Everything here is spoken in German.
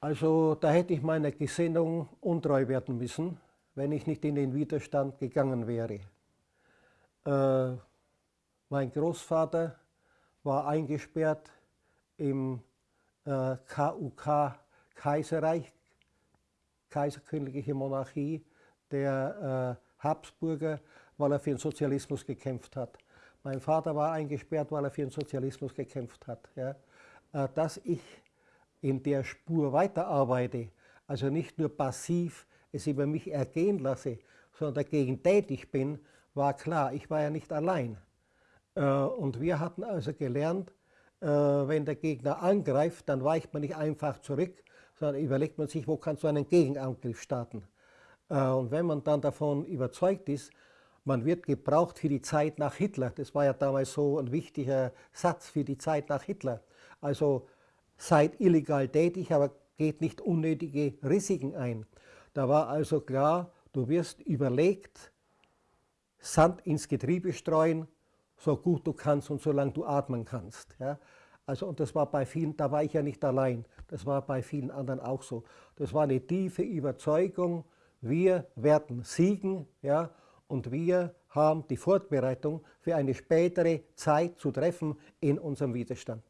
Also da hätte ich meiner Gesinnung untreu werden müssen, wenn ich nicht in den Widerstand gegangen wäre. Äh, mein Großvater war eingesperrt im äh, KUK Kaiserreich, Kaiserkönigliche Monarchie der äh, Habsburger, weil er für den Sozialismus gekämpft hat. Mein Vater war eingesperrt, weil er für den Sozialismus gekämpft hat. Ja. Äh, dass ich in der Spur weiterarbeite, also nicht nur passiv es über mich ergehen lasse, sondern dagegen tätig bin, war klar. Ich war ja nicht allein. Äh, und wir hatten also gelernt, äh, wenn der Gegner angreift, dann weicht man nicht einfach zurück, sondern überlegt man sich, wo kannst du einen Gegenangriff starten. Äh, und wenn man dann davon überzeugt ist, man wird gebraucht für die Zeit nach Hitler, das war ja damals so ein wichtiger Satz für die Zeit nach Hitler. Also seid illegal tätig, aber geht nicht unnötige Risiken ein. Da war also klar, du wirst überlegt, Sand ins Getriebe streuen, so gut du kannst und solange du atmen kannst. Ja. Also, und das war bei vielen, da war ich ja nicht allein, das war bei vielen anderen auch so. Das war eine tiefe Überzeugung, wir werden siegen ja, und wir haben die Vorbereitung für eine spätere Zeit zu treffen in unserem Widerstand.